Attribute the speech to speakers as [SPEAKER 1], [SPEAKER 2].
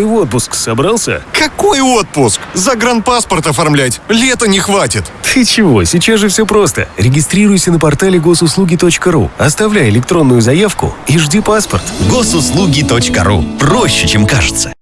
[SPEAKER 1] ты в отпуск собрался?
[SPEAKER 2] Какой отпуск? Загранпаспорт оформлять. Лета не хватит.
[SPEAKER 1] Ты чего? Сейчас же все просто. Регистрируйся на портале госуслуги.ру, оставляй электронную заявку и жди паспорт.
[SPEAKER 3] Госуслуги.ру. Проще, чем кажется.